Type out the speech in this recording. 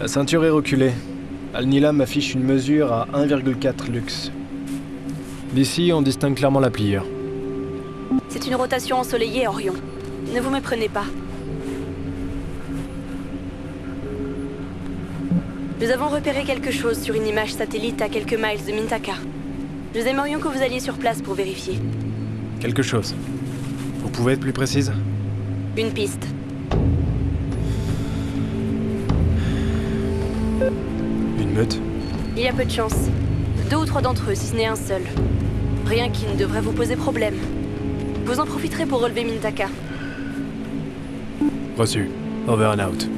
La ceinture est reculée. Al-Nilam affiche une mesure à 1,4 lux. D'ici, on distingue clairement la pliure. C'est une rotation ensoleillée, Orion. Ne vous méprenez pas. Nous avons repéré quelque chose sur une image satellite à quelques miles de Mintaka. Nous aimerions que vous alliez sur place pour vérifier. Quelque chose. Vous pouvez être plus précise? Une piste. Il y a peu de chance. Deux ou trois d'entre eux, si ce n'est un seul. Rien qui ne devrait vous poser problème. Vous en profiterez pour relever Mintaka. Reçu. Over and out.